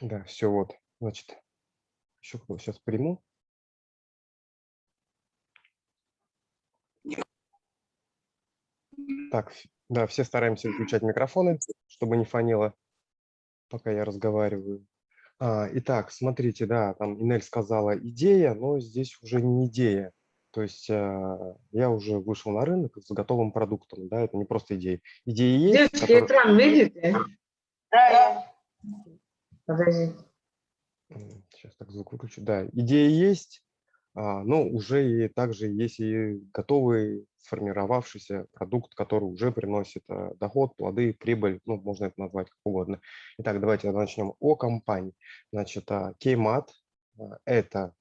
Да, все вот. Значит, еще сейчас приму. Так, да, все стараемся выключать микрофоны, чтобы не фанило, пока я разговариваю. А, итак, смотрите, да, там Инель сказала идея, но здесь уже не идея. То есть а, я уже вышел на рынок с готовым продуктом, да, это не просто идея. Идеи есть. Девочки, который... экран видите? Да. Подожди. Сейчас так звук выключу. Да, идея есть, а, но уже и также есть и готовый сформировавшийся продукт, который уже приносит а, доход, плоды, прибыль, ну, можно это назвать как угодно. Итак, давайте начнем о компании. Значит, Кеймат – это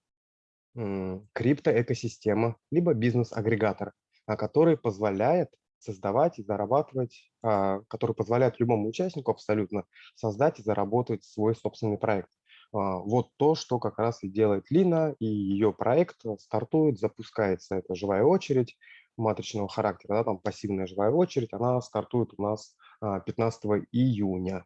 криптоэкосистема, либо бизнес-агрегатор, который позволяет создавать и зарабатывать, а, который позволяет любому участнику абсолютно создать и заработать свой собственный проект. А, вот то, что как раз и делает Лина, и ее проект стартует, запускается, это живая очередь матричного характера, да, там пассивная живая очередь, она стартует у нас 15 а, июня.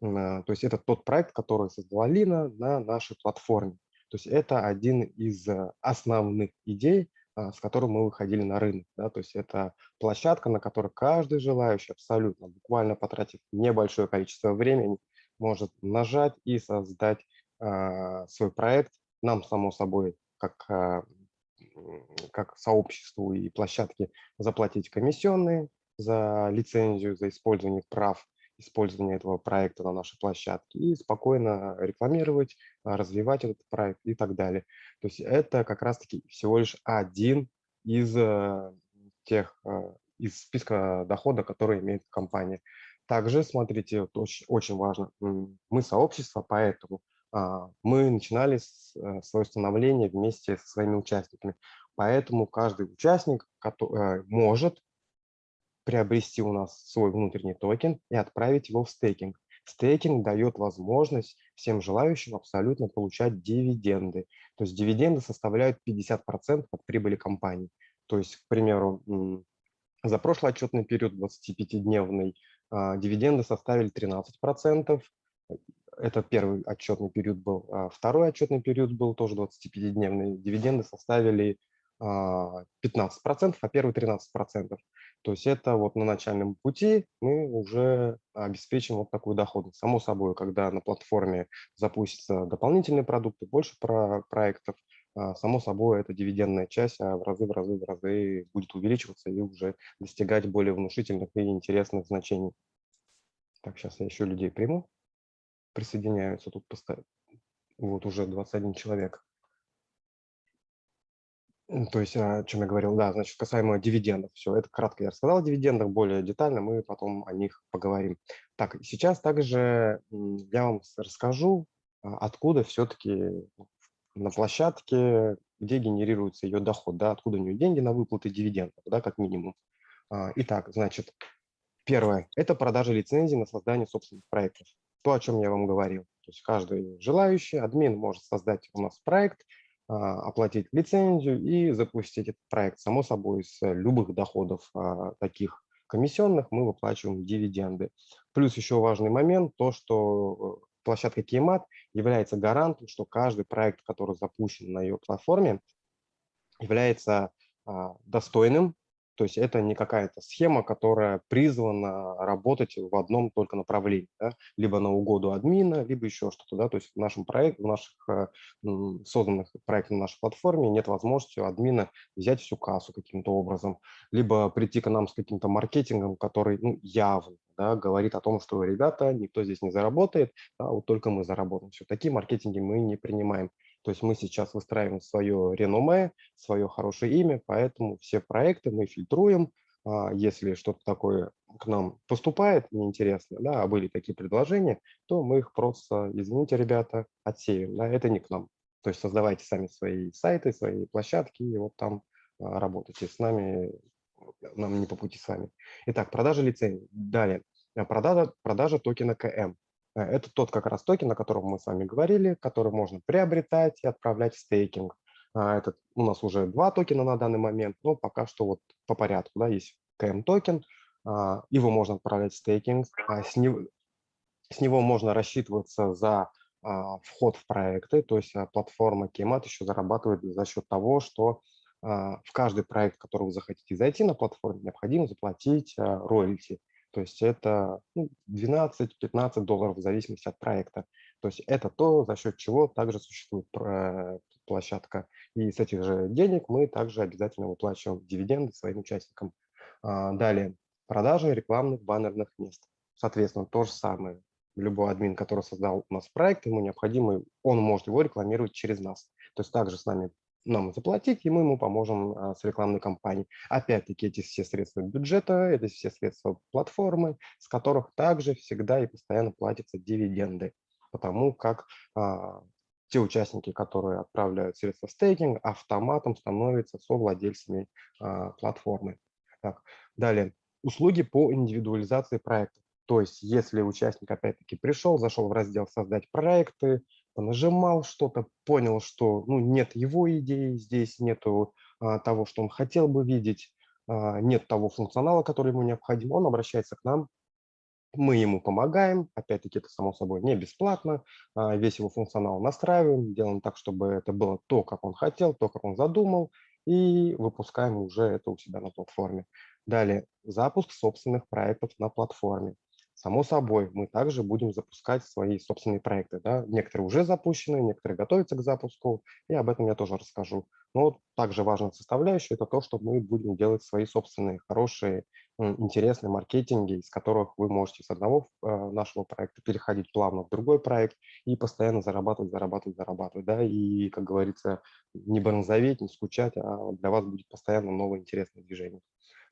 То есть это тот проект, который создала Лина на нашей платформе. То есть это один из э, основных идей, с которым мы выходили на рынок. Да? То есть это площадка, на которой каждый желающий абсолютно, буквально потратив небольшое количество времени, может нажать и создать а, свой проект. Нам, само собой, как, а, как сообществу и площадке заплатить комиссионные за лицензию, за использование прав использования этого проекта на нашей площадке и спокойно рекламировать, а, развивать этот проект и так далее. То есть это как раз-таки всего лишь один из э, тех, э, из списка дохода, который имеет компания. Также, смотрите, вот очень, очень важно, мы сообщество, поэтому а, мы начинали э, свое становление вместе со своими участниками. Поэтому каждый участник может приобрести у нас свой внутренний токен и отправить его в стейкинг. Стейкинг дает возможность всем желающим абсолютно получать дивиденды. То есть дивиденды составляют 50% от прибыли компании. То есть, к примеру, за прошлый отчетный период, 25-дневный, а, дивиденды составили 13%. Это первый отчетный период был. А второй отчетный период был тоже 25-дневный. Дивиденды составили 15%, а первый 13%. То есть это вот на начальном пути мы уже обеспечим вот такую доходность. Само собой, когда на платформе запустятся дополнительные продукты, больше про проектов, а, само собой, эта дивидендная часть а в разы, в разы, в разы будет увеличиваться и уже достигать более внушительных и интересных значений. Так, сейчас я еще людей приму. Присоединяются тут поставить. Вот уже 21 человек. То есть, о чем я говорил, да, значит, касаемо дивидендов. Все, это кратко я рассказал о дивидендах, более детально мы потом о них поговорим. Так, сейчас также я вам расскажу, а, откуда все-таки на площадке, где генерируется ее доход, да, откуда у нее деньги на выплаты дивидендов, да, как минимум. А, итак, значит, первое – это продажа лицензий на создание собственных проектов. То, о чем я вам говорил. То есть каждый желающий, админ может создать у нас проект – а, оплатить лицензию и запустить этот проект. Само собой, с любых доходов а, таких комиссионных мы выплачиваем дивиденды. Плюс еще важный момент, то, что э, площадка Кеймат является гарантом, что каждый проект, который запущен на ее платформе, является а, достойным то есть это не какая-то схема, которая призвана работать в одном только направлении, да? либо на угоду админа, либо еще что-то. Да? То есть в нашем проекте, в наших э, созданных проектах на нашей платформе нет возможности у админа взять всю кассу каким-то образом, либо прийти к нам с каким-то маркетингом, который ну, явно да, говорит о том, что ребята, никто здесь не заработает, а вот только мы заработаем. Все, такие маркетинги мы не принимаем. То есть мы сейчас выстраиваем свое реноме, свое хорошее имя, поэтому все проекты мы фильтруем. А, если что-то такое к нам поступает неинтересно, да, а были такие предложения, то мы их просто, извините, ребята, отсеем. Да, это не к нам. То есть создавайте сами свои сайты, свои площадки, и вот там а, работайте с нами, нам не по пути с вами. Итак, продажа лицензий. Далее, продажа, продажа токена KM. Э, это тот как раз токен, о котором мы с вами говорили, который можно приобретать и отправлять в стейкинг. А, Этот, у нас уже два токена на данный момент, но пока что вот по порядку. Да, есть KM токен, а, его можно отправлять в стейкинг, а с него, с него можно рассчитываться за вход в проекты, то есть платформа Kemat еще зарабатывает за счет того, что в каждый проект, который вы захотите зайти на платформе, необходимо заплатить роялти. То есть это 12-15 ну, долларов в зависимости от проекта. То есть это то, за счет чего также существует площадка. И с этих же денег мы также обязательно выплачиваем дивиденды своим участникам. Далее, продажа рекламных баннерных мест. Соответственно, то же самое любой админ, который создал у нас проект, ему необходимо, он может его рекламировать через нас. То есть также с нами нам заплатить, и мы ему поможем а, с рекламной кампанией. Опять-таки, эти все средства бюджета, это все средства платформы, с которых также всегда и постоянно платятся дивиденды, потому как а, те участники, которые отправляют средства в стейкинг, автоматом становятся совладельцами а, платформы. Так, далее, услуги по индивидуализации проекта. То есть, если участник опять-таки пришел, зашел в раздел «Создать проекты», нажимал что-то, понял, что ну, нет его идеи здесь, нету а, того, что он хотел бы видеть, а, нет того функционала, который ему необходим, он обращается к нам, мы ему помогаем, опять-таки это само собой не бесплатно, а, весь его функционал настраиваем, делаем так, чтобы это было то, как он хотел, то, как он задумал, и выпускаем уже это у себя на платформе. Далее, запуск собственных проектов на платформе. Само собой, мы также будем запускать свои собственные проекты. Да? Некоторые уже запущены, некоторые готовятся к запуску, и об этом я тоже расскажу. Но также важная составляющая – это то, что мы будем делать свои собственные хорошие, интересные маркетинги, из которых вы можете с одного э, нашего проекта переходить плавно в другой проект и постоянно зарабатывать, зарабатывать, зарабатывать. Да? И, как говорится, не бронзоветь, не скучать, а для вас будет постоянно новое интересное движение.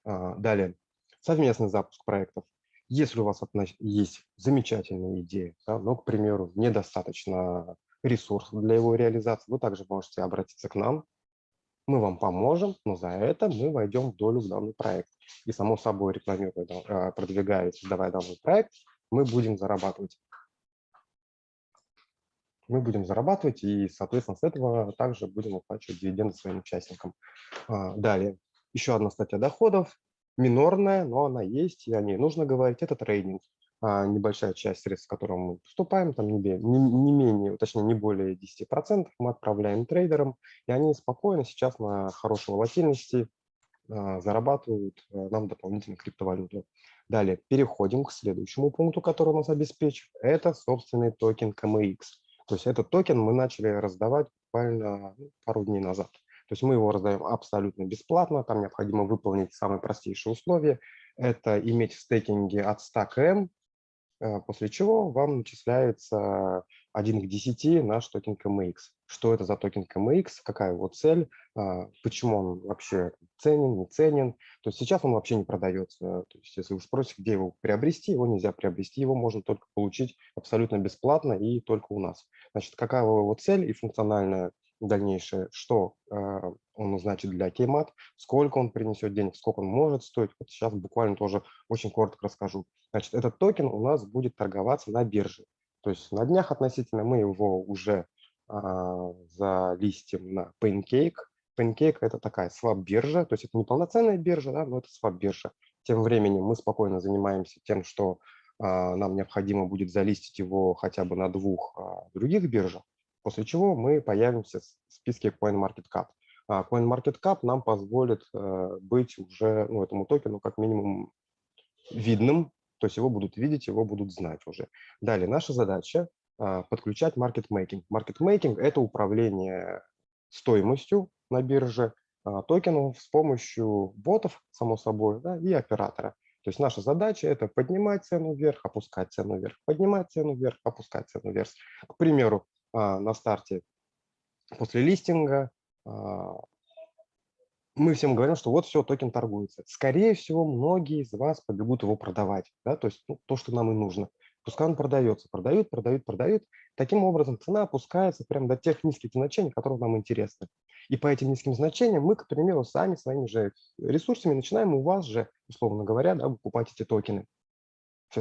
А, далее, совместный запуск проектов. Если у вас есть замечательная идея, да, но, к примеру, недостаточно ресурсов для его реализации, вы также можете обратиться к нам, мы вам поможем, но за это мы войдем в долю в данный проект. И, само собой, рекламируя, а, продвигая, создавая данный проект, мы будем зарабатывать. Мы будем зарабатывать и, соответственно, с этого также будем выплачивать дивиденды своим участникам. А, далее, еще одна статья доходов минорная, но она есть, и о ней нужно говорить. Это трейдинг. А небольшая часть средств, в котором мы поступаем, там не, не, не менее, точнее не более 10%, мы отправляем трейдерам, и они спокойно сейчас на хорошей волатильности а, зарабатывают а, нам дополнительно криптовалюту. Далее переходим к следующему пункту, который нас обеспечит. Это собственный токен KMX. То есть этот токен мы начали раздавать буквально ну, пару дней назад. То есть мы его раздаем абсолютно бесплатно, там необходимо выполнить самые простейшие условия. Это иметь в стейкинге от 100 KM, э, после чего вам начисляется 1 к 10 наш токен KMX. Что это за токен KMX, какая его цель, а, почему он вообще ценен, не ценен. То есть сейчас он вообще не продается. То есть если вы спросите, где его приобрести, его нельзя приобрести, его можно только получить абсолютно бесплатно и только у нас. Значит, какая его цель и функциональная дальнейшее, что э, он значит для Кеймат, сколько он принесет денег, сколько он может стоить. Вот сейчас буквально тоже очень коротко расскажу. Значит, этот токен у нас будет торговаться на бирже. То есть на днях относительно мы его уже э, залистим на Pancake. Pancake – это такая свап-биржа, то есть это не полноценная биржа, да, но это свап-биржа. Тем временем мы спокойно занимаемся тем, что э, нам необходимо будет залистить его хотя бы на двух э, других биржах, после чего мы появимся в списке CoinMarketCap. А CoinMarketCap нам позволит э, быть уже ну, этому токену как минимум видным, то есть его будут видеть, его будут знать уже. Далее, наша задача а, подключать маркетмейкинг. Маркетмейкинг – это управление стоимостью на бирже а, токенов с помощью ботов, само собой, да, и оператора. То есть наша задача – это поднимать цену вверх, опускать цену вверх, поднимать цену вверх, опускать цену вверх. К примеру, на старте после листинга а, мы всем говорим, что вот все, токен торгуется. Скорее всего, многие из вас побегут его продавать, да, то есть ну, то, что нам и нужно. Пускай он продается, продают, продают, продают. Таким образом, цена опускается прямо до тех низких значений, которые нам интересны. И по этим низким значениям мы, к примеру, сами своими же ресурсами начинаем у вас же, условно говоря, да, покупать эти токены.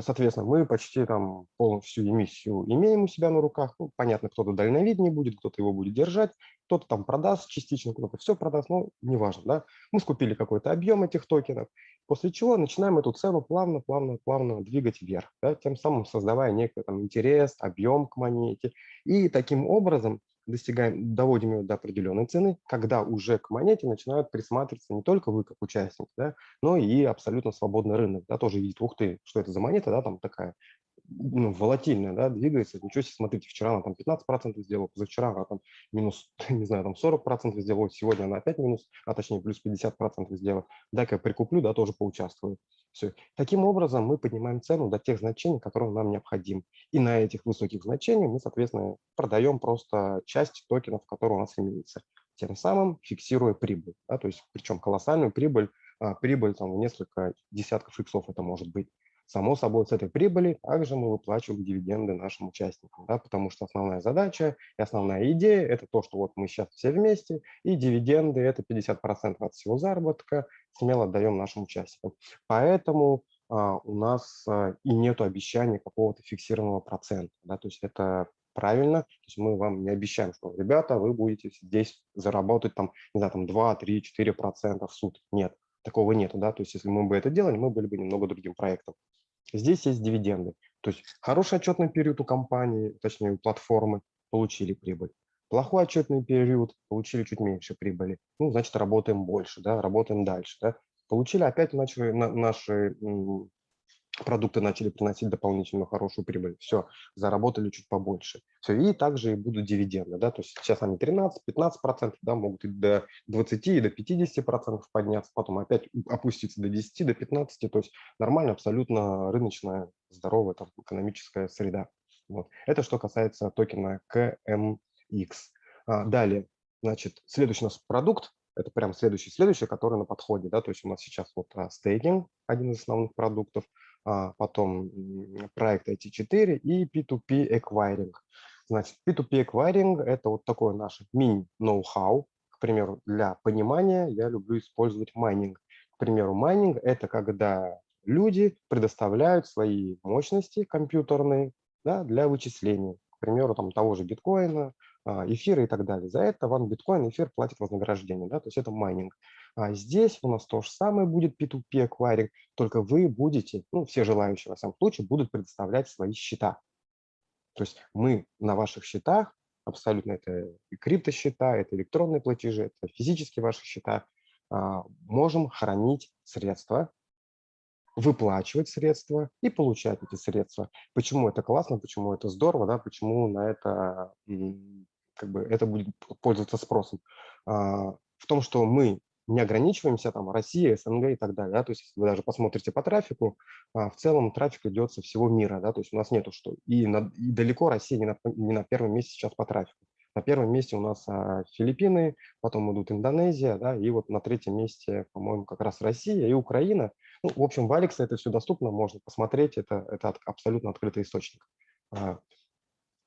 Соответственно, мы почти там полностью эмиссию имеем у себя на руках. Ну, понятно, кто-то дальновиднее будет, кто-то его будет держать, кто-то там продаст частично, кто-то все продаст, но неважно. Да? Мы скупили какой-то объем этих токенов, после чего начинаем эту цену плавно, плавно, плавно двигать вверх, да? тем самым создавая некий там интерес, объем к монете. И таким образом достигаем, доводим ее до определенной цены, когда уже к монете начинают присматриваться не только вы как участник, да, но и абсолютно свободный рынок, да, тоже видит, ух ты, что это за монета, да, там такая ну, волатильная, да, двигается, ничего себе, смотрите, вчера она там 15% сделала, позавчера она там минус, не знаю, там 40% сделала, сегодня она опять минус, а точнее плюс 50% сделала, дай-ка я прикуплю, да, тоже поучаствую. Все. Таким образом мы поднимаем цену до тех значений, которые нам необходимы. И на этих высоких значениях мы, соответственно, продаем просто часть токенов, которые у нас имеются, тем самым фиксируя прибыль, да, то есть причем колоссальную прибыль, а, прибыль там в несколько десятков иксов это может быть. Само собой, с этой прибыли также мы выплачиваем дивиденды нашим участникам, да, потому что основная задача и основная идея – это то, что вот мы сейчас все вместе, и дивиденды – это 50% от всего заработка, смело отдаем нашим участникам. Поэтому а, у нас а, и нет обещания какого-то фиксированного процента. Да, то есть это правильно, то есть мы вам не обещаем, что, ребята, вы будете здесь заработать там, не знаю, там 2, 3, 4 процента в суд. Нет, такого нету, да, то есть если мы бы это делали, мы были бы немного другим проектом. Здесь есть дивиденды. То есть хороший отчетный период у компании, точнее у платформы, получили прибыль. Плохой отчетный период, получили чуть меньше прибыли. Ну, значит, работаем больше, да, работаем дальше. Да. Получили, опять начали на, наши продукты начали приносить дополнительную хорошую прибыль. Все, заработали чуть побольше. Все, и также и будут дивиденды. Да, то есть сейчас они 13-15%, да, могут и до 20, и до 50% подняться, потом опять опуститься до 10, до 15. То есть нормально, абсолютно рыночная, здоровая там, экономическая среда. Вот. Это что касается токена KMX. А, далее, значит, следующий у нас продукт, это прям следующий, следующий, который на подходе, да, то есть у нас сейчас вот а, стейкинг, один из основных продуктов, потом проект IT4 и P2P Acquiring. Значит, P2P Acquiring – это вот такое наше мини-ноу-хау. К примеру, для понимания я люблю использовать майнинг. К примеру, майнинг – это когда люди предоставляют свои мощности компьютерные да, для вычисления. К примеру, там, того же биткоина, а, эфира и так далее. За это вам биткоин, эфир платит вознаграждение, да, то есть это майнинг. А здесь у нас то же самое будет P2P акваринг, только вы будете, ну, все желающие, во всяком случае, будут предоставлять свои счета. То есть мы на ваших счетах, абсолютно это криптосчета, это электронные платежи, это физические ваши счета, а, можем хранить средства, выплачивать средства и получать эти средства. Почему это классно, почему это здорово, да, почему на это как бы это будет пользоваться спросом. А, в том, что мы не ограничиваемся там Россия, СНГ и так далее. Да? То есть если вы даже посмотрите по трафику, а, в целом трафик идет со всего мира. Да? То есть у нас нету что. И, на, и далеко Россия не на, не на первом месте сейчас по трафику. На первом месте у нас а, Филиппины, потом идут Индонезия, да, и вот на третьем месте, по-моему, как раз Россия и Украина. Ну, в общем, в Алексе это все доступно, можно посмотреть, это, это абсолютно открытый источник.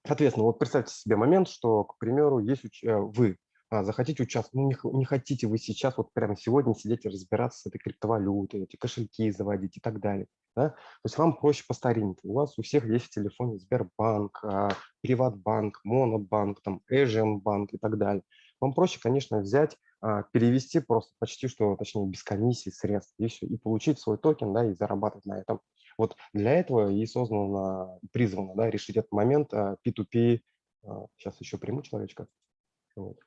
Соответственно, вот представьте себе момент, что, к примеру, есть э, вы а, захотите участвовать, ну не, не хотите вы сейчас вот прямо сегодня сидеть и разбираться с этой криптовалютой, эти кошельки заводить и так далее. Да? То есть вам проще по старинке. У вас у всех есть в телефоне Сбербанк, а, Приватбанк, Монобанк, там, Эженбанк и так далее. Вам проще, конечно, взять, а, перевести просто почти что, точнее, без комиссии средств и все, и получить свой токен, да, и зарабатывать на этом. Вот для этого и создано, призвано да, решить этот момент P2P. А, сейчас еще приму человечка. Вот.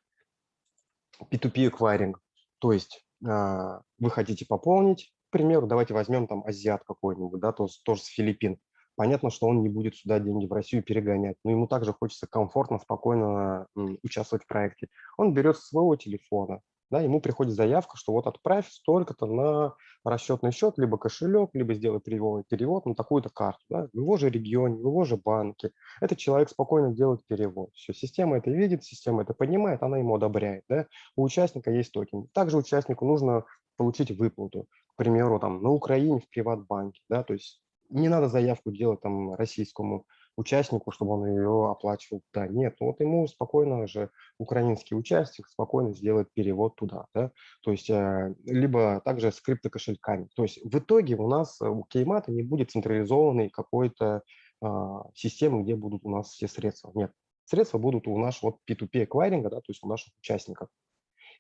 P2P acquiring. То есть а, вы хотите пополнить, к примеру, давайте возьмем там азиат какой-нибудь, да, тоже, тоже с Филиппин. Понятно, что он не будет сюда деньги в Россию перегонять, но ему также хочется комфортно, спокойно участвовать в проекте. Он берет своего телефона, да, ему приходит заявка, что вот отправь столько-то на расчетный счет, либо кошелек, либо сделай перевод, перевод на такую-то карту, да, в его же регионе, в его же банке. Этот человек спокойно делает перевод. Все, система это видит, система это понимает, она ему одобряет. Да. У участника есть токен. Также участнику нужно получить выплату, к примеру, там, на Украине в Приватбанке. Да, то есть не надо заявку делать там российскому участнику, чтобы он ее оплачивал. Да, нет, ну вот ему спокойно же украинский участник спокойно сделает перевод туда. Да? То есть э, либо также с криптокошельками. То есть в итоге у нас у Кеймата не будет централизованной какой-то а, системы, где будут у нас все средства. Нет, средства будут у нашего P2P эквайринга, да, то есть у наших участников.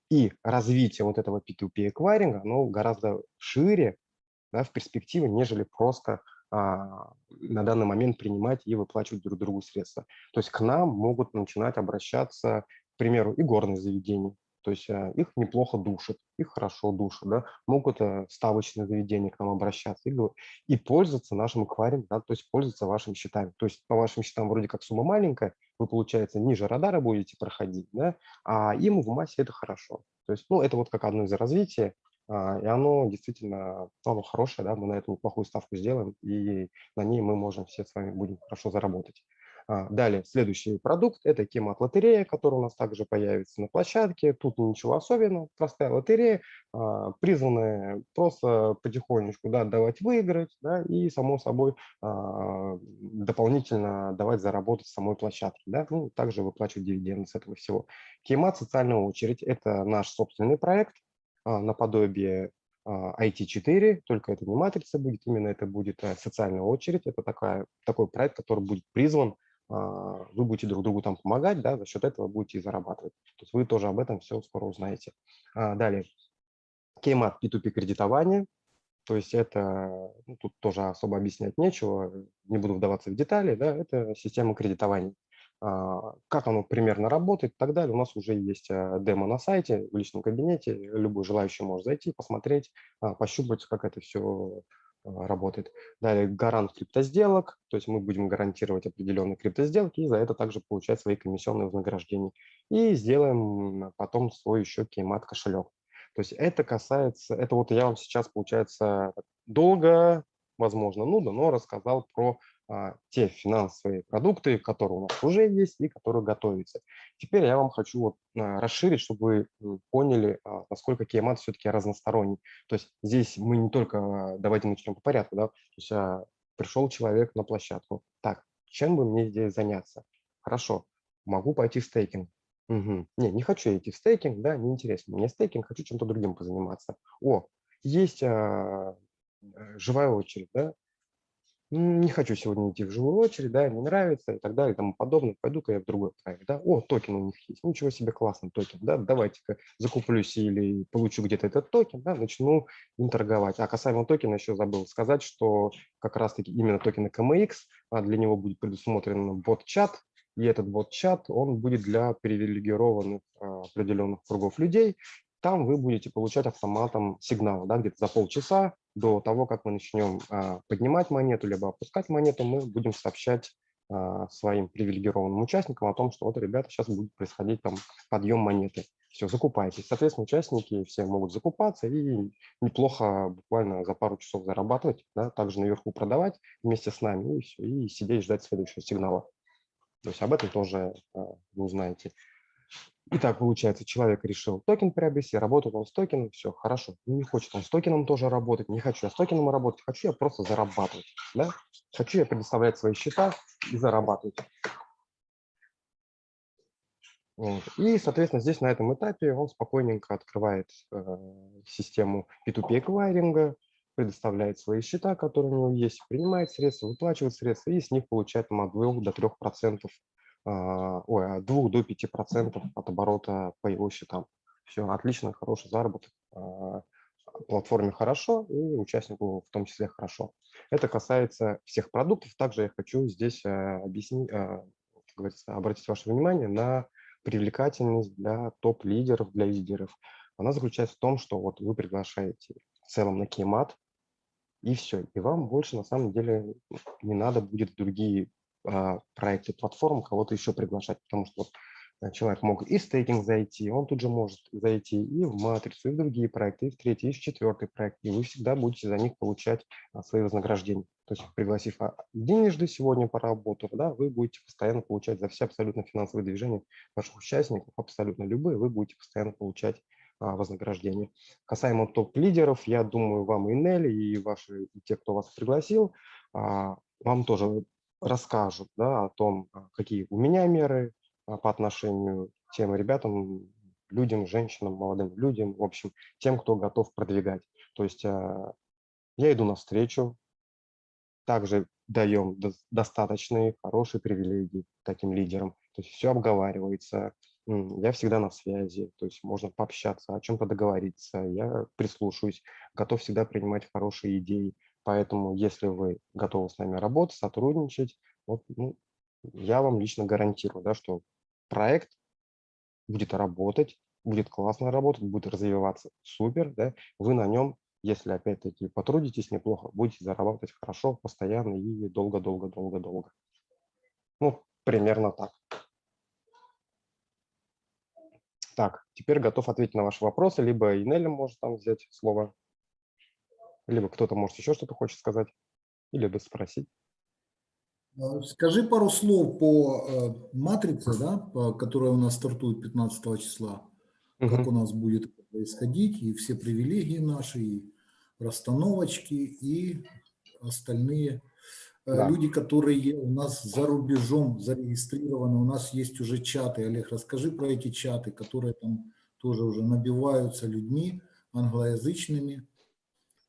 И развитие вот этого P2P эквайринга, оно гораздо шире да, в перспективе, нежели просто на данный момент принимать и выплачивать друг другу средства. То есть к нам могут начинать обращаться, к примеру, и горные заведения, то есть а, их неплохо душат, их хорошо душат, да, могут а, ставочные заведения к нам обращаться и, и пользоваться нашим акварием, да, то есть пользоваться вашими счетами. То есть по вашим счетам вроде как сумма маленькая, вы, получается, ниже радара будете проходить, да, а им в массе это хорошо. То есть, ну, это вот как одно из развития, а, и оно действительно оно хорошее, да, мы на эту неплохую ставку сделаем, и на ней мы можем все с вами будем хорошо заработать. А, далее, следующий продукт – это Кемат-лотерея, которая у нас также появится на площадке. Тут ничего особенного, простая лотерея, а, призванная просто потихонечку да, давать выиграть да, и, само собой, дополнительно давать заработать самой площадке. Да, ну, также выплачивать дивиденды с этого всего. Кемат «Социальная очередь» – это наш собственный проект, а, наподобие IT4, а, только это не матрица будет, именно это будет э, социальная очередь. Это такая, такой проект, который будет призван, а, вы будете друг другу там помогать, да, за счет этого будете и зарабатывать. То есть вы тоже об этом все скоро узнаете. Далее, Кеймат P2P кредитование. То есть это, ну, тут тоже особо объяснять нечего, не буду вдаваться в детали, да, это система кредитования. А, как оно примерно работает и так далее. У нас уже есть э, демо на сайте, в личном кабинете. Любой желающий может зайти, посмотреть, а, пощупать, как это все а, работает. Далее гарант криптосделок, то есть мы будем гарантировать определенные криптосделки и за это также получать свои комиссионные вознаграждения. И сделаем потом свой еще кеймат кошелек. То есть это касается, это вот я вам сейчас, получается, долго, возможно, нудно, но рассказал про те финансовые продукты, которые у нас уже есть и которые готовятся. Теперь я вам хочу вот, а, расширить, чтобы вы поняли, а, насколько Киямат все-таки разносторонний. То есть здесь мы не только, давайте начнем по порядку, да, то есть пришел человек на площадку. Так, чем бы мне здесь заняться? Хорошо, могу пойти в стейкинг. Угу. Не, не хочу идти в стейкинг, да, неинтересно. Мне стейкинг, хочу чем-то другим позаниматься. О, есть а, живая очередь, да, не хочу сегодня идти в живую очередь, да, не нравится и так далее и тому подобное, пойду-ка я в другой проект, да, о, токен у них есть, ничего себе, классный токен, да, давайте-ка закуплюсь или получу где-то этот токен, да, начну им торговать. А касаемо токена еще забыл сказать, что как раз-таки именно токена KMX, а для него будет предусмотрен бот-чат, и этот бот-чат, он будет для привилегированных а, определенных кругов людей, там вы будете получать автоматом сигнал, да, где-то за полчаса до того, как мы начнем а, поднимать монету, либо опускать монету, мы будем сообщать а, своим привилегированным участникам о том, что вот, ребята, сейчас будет происходить там подъем монеты. Все, закупайтесь. Соответственно, участники все могут закупаться и неплохо буквально за пару часов зарабатывать, да, также наверху продавать вместе с нами и, все, и сидеть ждать следующего сигнала. То есть об этом тоже а, вы узнаете. Итак, получается, человек решил токен приобрести, работает он с токеном, все, хорошо. Ну, не хочет он с токеном тоже работать, не хочу я с токеном работать, хочу я просто зарабатывать. Да? Хочу я предоставлять свои счета и зарабатывать. Вот. И, соответственно, здесь на этом этапе он спокойненько открывает э, систему P2P эквайринга, предоставляет свои счета, которые у него есть, принимает средства, выплачивает средства и с них получает там, от 2 до 3 процентов ой, от 2 до 5 процентов от оборота по его счетам. Все, отлично, хороший заработок. А, платформе хорошо и участнику в том числе хорошо. Это касается всех продуктов. Также я хочу здесь э, объяснить, э, обратить ваше внимание на привлекательность для топ-лидеров, для лидеров. Она заключается в том, что вот вы приглашаете в целом на кеймат, и все. И вам больше на самом деле не надо будет другие а, проекте платформ кого-то еще приглашать, потому что э, человек мог и в стейкинг зайти, он тут же может зайти и в матрицу, и в другие проекты, и в третий, и в четвертый проект, и вы всегда будете за них получать а, свои вознаграждения. То есть пригласив а, денежды сегодня поработав, да, вы будете постоянно получать за все абсолютно финансовые движения ваших участников, абсолютно любые, вы будете постоянно получать вознаграждение. Касаемо топ-лидеров, я думаю, вам и Нелли, и ваши, и те, кто вас пригласил, вам тоже расскажут да, о том, а, какие у меня меры а, по отношению к тем ребятам, людям, женщинам, молодым людям, в общем, тем, кто готов продвигать. То есть а, я иду навстречу, также даем достаточные, хорошие привилегии таким лидерам. То есть все обговаривается, я всегда на связи, то есть можно пообщаться, о чем-то договориться, я прислушаюсь, готов всегда принимать хорошие идеи. Поэтому, если вы готовы с нами работать, сотрудничать, вот, ну, я вам лично гарантирую, да, что проект будет работать, будет классно работать, будет развиваться супер, да, вы на нем, если опять-таки потрудитесь неплохо, будете зарабатывать хорошо, постоянно и долго-долго-долго-долго. Ну, примерно так. Так, теперь готов ответить на ваши вопросы. Либо Инелли может там взять слово, либо кто-то может еще что-то хочет сказать, или бы спросить. Э, скажи пару слов по э, матрице, да, по, которая у нас стартует 15 числа, угу. как у нас будет происходить, и все привилегии наши, и расстановочки, и остальные Э, да. люди, которые у нас за рубежом зарегистрированы, у нас есть уже чаты. Олег, расскажи про эти чаты, которые там тоже уже набиваются людьми англоязычными.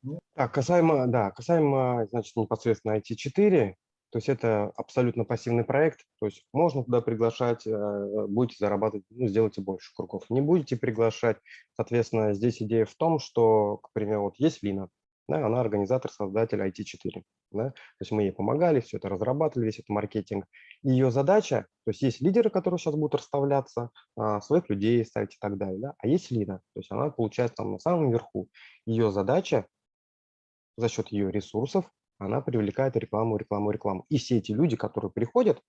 Ну. Так, касаемо, да, касаемо, значит, непосредственно IT4, то есть это абсолютно пассивный проект, то есть можно туда приглашать, э, будете зарабатывать, ну, сделайте больше кругов. Не будете приглашать, соответственно, здесь идея в том, что, к примеру, вот есть Лина, да, она организатор, создатель IT4. Да? То есть мы ей помогали, все это разрабатывали, весь этот маркетинг. И ее задача, то есть есть лидеры, которые сейчас будут расставляться, а, своих людей ставить и так далее, да? а есть Лина, то есть она получается там на самом верху. Ее задача за счет ее ресурсов, она привлекает рекламу, рекламу, рекламу. И все эти люди, которые приходят,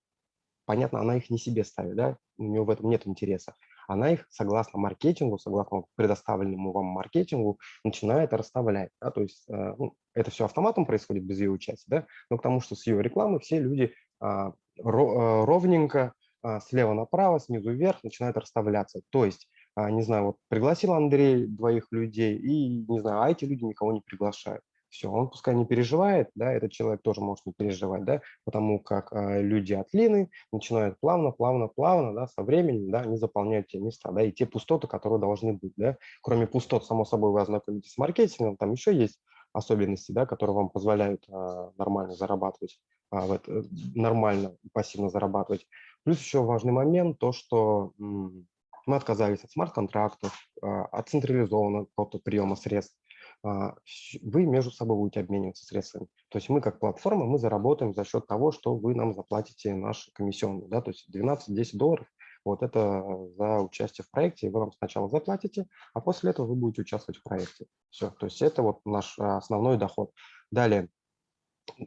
понятно, она их не себе ставит, да, у нее в этом нет интереса она их согласно маркетингу, согласно предоставленному вам маркетингу, начинает расставлять. Да? То есть э, ну, это все автоматом происходит без ее участия, да? но к тому, что с ее рекламы все люди а, э, ровненько а, слева направо, снизу вверх начинают расставляться. То есть, а, не знаю, вот пригласил Андрей двоих людей, и, не знаю, а эти люди никого не приглашают все, он пускай не переживает, да, этот человек тоже может не переживать, да, потому как э, люди от Лины начинают плавно, плавно, плавно, да, со временем, да, они заполняют те места, да, и те пустоты, которые должны быть, да. Кроме пустот, само собой, вы ознакомитесь с маркетингом, там еще есть особенности, да, которые вам позволяют э, нормально зарабатывать, э, в это, нормально пассивно зарабатывать. Плюс еще важный момент, то, что мы отказались от смарт-контрактов, от централизованного приема средств, а, вы между собой будете обмениваться средствами. То есть мы как платформа, мы заработаем за счет того, что вы нам заплатите наши комиссионные, да, то есть 12-10 долларов, вот это за участие в проекте, вы нам сначала заплатите, а после этого вы будете участвовать в проекте. Все, то есть это вот наш а, основной доход. Далее,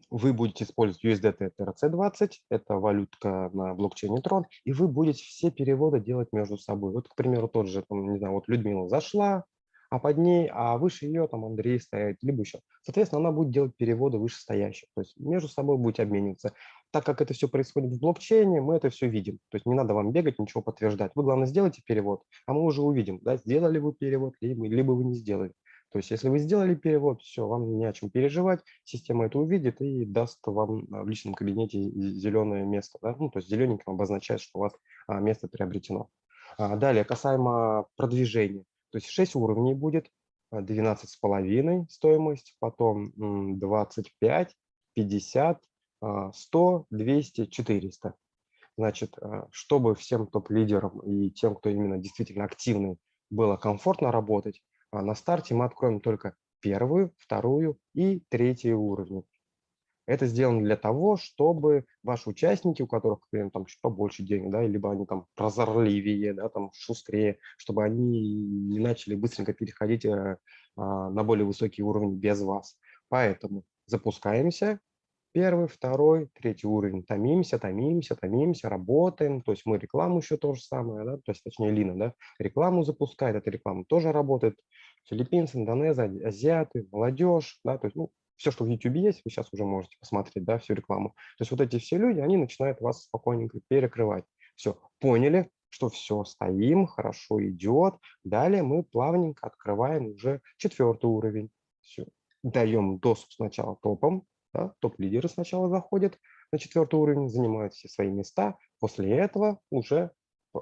вы будете использовать USDT TRC20, это валютка на блокчейне Tron, и вы будете все переводы делать между собой. Вот, к примеру, тот же, там, не знаю, вот Людмила зашла, а под ней, а выше ее там Андрей стоит, либо еще. Соответственно, она будет делать переводы вышестоящих, то есть между собой будете обмениваться. Так как это все происходит в блокчейне, мы это все видим. То есть не надо вам бегать, ничего подтверждать. Вы, главное, сделайте перевод, а мы уже увидим, да, сделали вы перевод, либо, либо вы не сделали. То есть если вы сделали перевод, все, вам не о чем переживать, система это увидит и даст вам а, в личном кабинете зеленое место. Да? Ну, то есть зелененьким обозначает, что у вас а, место приобретено. А, далее, касаемо продвижения. То есть 6 уровней будет, 12,5 а, стоимость, потом 25, 50, 100, 200, 400. Значит, а, чтобы всем топ-лидерам и тем, кто именно действительно активный, было комфортно работать, а, на старте мы откроем только первую, вторую и третью уровни. Это сделано для того, чтобы ваши участники, у которых, например, там чуть побольше денег, да, либо они там прозорливее, да, там шустрее, чтобы они не начали быстренько переходить э, а, на более высокий уровень без вас. Поэтому запускаемся, первый, второй, третий уровень, томимся, томимся, томимся, работаем, то есть мы рекламу еще то же самое, да, то есть точнее Лина, да, рекламу запускает, эта реклама тоже работает, филиппинцы, индонезы, азиаты, молодежь, да, то есть, ну, все, что в YouTube есть, вы сейчас уже можете посмотреть, да, всю рекламу. То есть вот эти все люди, они начинают вас спокойненько перекрывать. Все, поняли, что все, стоим, хорошо идет. Далее мы плавненько открываем уже четвертый уровень. Все, даем доступ сначала топам, да, топ-лидеры сначала заходят, на четвертый уровень, занимают все свои места. После этого уже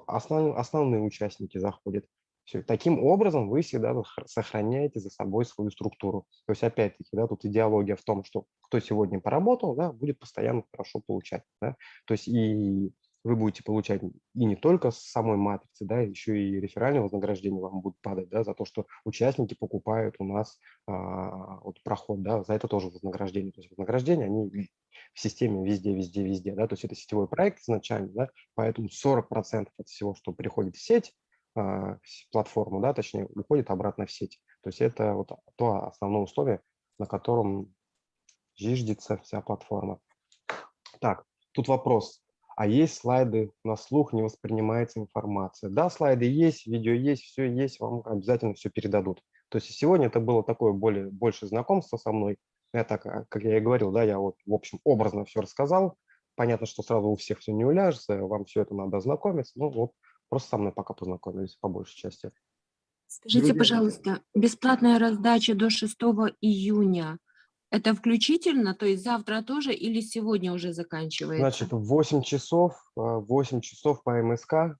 основ, основные участники заходят. Все. Таким образом вы всегда сохраняете за собой свою структуру. То есть опять-таки, да, тут идеология в том, что кто сегодня поработал, да, будет постоянно хорошо получать. Да? То есть и вы будете получать и не только с самой матрицы, да, еще и реферальное вознаграждение вам будет падать, да, за то, что участники покупают у нас а, вот проход, да, за это тоже вознаграждение. То есть вознаграждение, они в системе везде, везде, везде, да, то есть это сетевой проект изначально, да, поэтому 40% от всего, что приходит в сеть, платформу, да, точнее, уходит обратно в сеть. То есть это вот то основное условие, на котором зиждется вся платформа. Так, тут вопрос. А есть слайды на слух, не воспринимается информация. Да, слайды есть, видео есть, все есть, вам обязательно все передадут. То есть сегодня это было такое более, больше знакомство со мной. Я так, а, как я и говорил, да, я вот, в общем, образно все рассказал. Понятно, что сразу у всех все не уляжется, вам все это надо ознакомиться. Ну вот, Просто со мной пока познакомились по большей части. Скажите, Друзья, пожалуйста, бесплатная раздача до 6 июня, это включительно, то есть завтра тоже или сегодня уже заканчивается? Значит, в 8 часов, а, 8 часов по МСК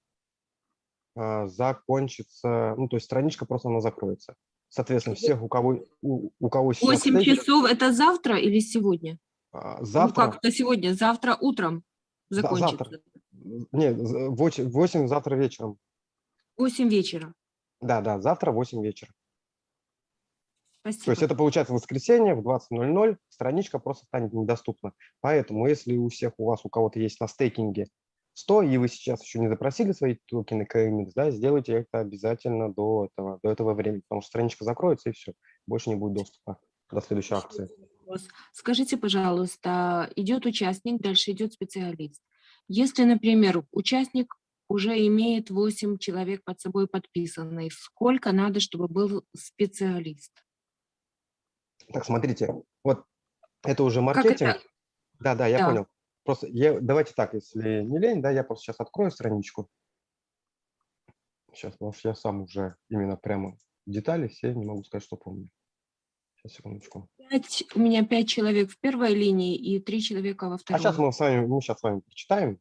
а, закончится, ну, то есть страничка просто она закроется. Соответственно, всех, у кого, у, у кого сейчас... 8 стейки- часов это завтра или сегодня? а, Ну, Завтра, как-то сегодня, завтра утром закончится. завтра. Нет, в 8, 8 завтра вечером. 8 вечера. Да, да, завтра 8 вечера. Спасибо. То есть это получается воскресенье в 20.00, страничка просто станет недоступна. Поэтому если у всех у вас, у кого-то есть на стейкинге 100, и вы сейчас еще не запросили свои токены KMX, да, сделайте это обязательно до этого, до этого времени, потому что страничка закроется и все, больше не будет доступа до следующей акции. Скажите, пожалуйста, идет участник, дальше идет специалист. Если, например, участник уже имеет 8 человек под собой подписанных, сколько надо, чтобы был специалист? Так, смотрите, вот это уже маркетинг. это? Да, да, я Да. понял. Просто я, давайте так, если не лень, да, я просто сейчас открою страничку. Сейчас, потому что я сам уже именно прямо детали все не могу сказать, что помню. Сейчас, секундочку. Пять- у меня 5 человек в первой линии и 3 человека во А второй. сейчас мы с вами, мы сейчас с вами прочитаем.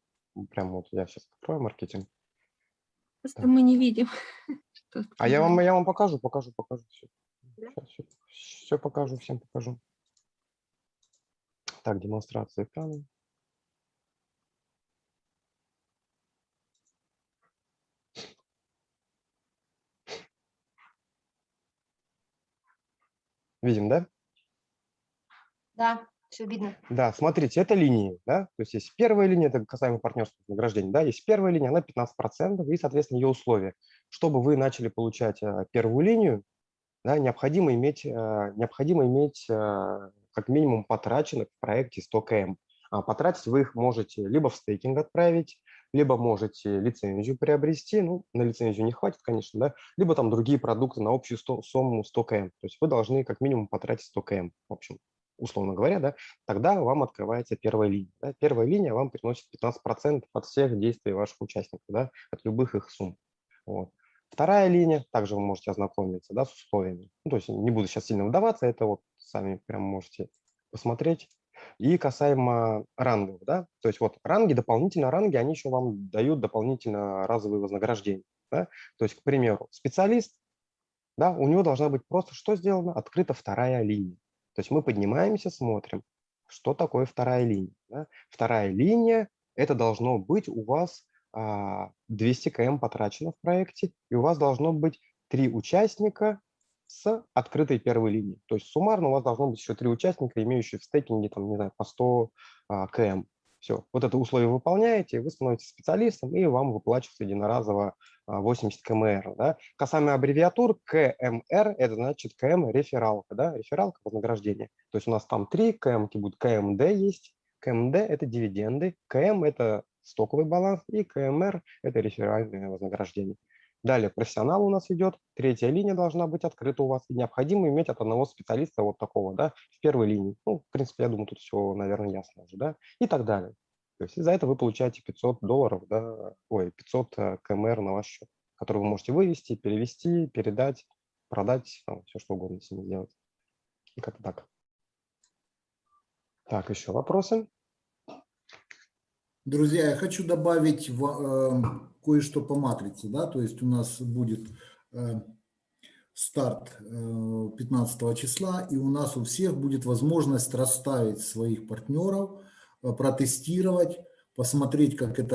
Прямо вот я сейчас открою маркетинг. Просто мы не видим. А я вам, я вам покажу, покажу, покажу. Все, Да? все, все покажу, всем покажу. Так, демонстрация экрана. Видим, да? Да, все видно. Да, смотрите, это линии, да, то есть есть первая линия, это касаемо партнерского вознаграждения, да, есть первая линия, она 15%, и, соответственно, ее условия. Чтобы вы начали получать а, первую линию, да, необходимо иметь, а, необходимо иметь а, как минимум потраченных в проекте 100 км. А потратить вы их можете либо в стейкинг отправить, либо можете лицензию приобрести, ну, на лицензию не хватит, конечно, да, либо там другие продукты на общую сто- сумму 100 км. То есть вы должны как минимум потратить 100 км, в общем, условно говоря, да, тогда вам открывается первая линия. Да. Первая линия вам приносит 15% от всех действий ваших участников, да, от любых их сумм. Вот. Вторая линия, также вы можете ознакомиться да, с условиями. Ну, то есть не буду сейчас сильно вдаваться, это вот сами прям можете посмотреть. И касаемо рангов, да, то есть вот ранги, дополнительно ранги, они еще вам дают дополнительно разовые вознаграждения. Да? То есть, к примеру, специалист, да, у него должна быть просто что сделано? Открыта вторая линия. То есть мы поднимаемся, смотрим, что такое вторая линия. да. Вторая линия – это должно быть у вас а, 200 км потрачено в проекте, и у вас должно быть три участника с открытой первой линии. То есть суммарно у вас должно быть еще три участника, имеющие в стейкинге, там, не знаю, по 100 а, км. Все, вот это условие выполняете, вы становитесь специалистом, и вам выплачивается единоразово а, 80 кмр. Да? Касаемо аббревиатур, КМР – это значит КМ рефералка, да? рефералка вознаграждение. То есть у нас там три КМ будут, КМД есть, КМД – это дивиденды, КМ – это стоковый баланс, и КМР – это реферальное вознаграждение. Далее профессионал у нас идет, третья линия должна быть открыта у вас, и необходимо иметь от одного специалиста вот такого, да, в первой линии. Ну, в принципе, я думаю, тут все, наверное, ясно уже, да, и так далее. То есть за это вы получаете 500 долларов, да, ой, 500 э, КМР на ваш счет, который вы можете вывести, перевести, передать, продать, там, все что угодно с ним сделать. И как-то так. Так, еще вопросы? Друзья, я хочу добавить в- э, кое-что по матрице, да, то есть у нас будет э, старт э, 15 числа, и у нас у всех будет возможность расставить своих партнеров, э, протестировать, посмотреть, как это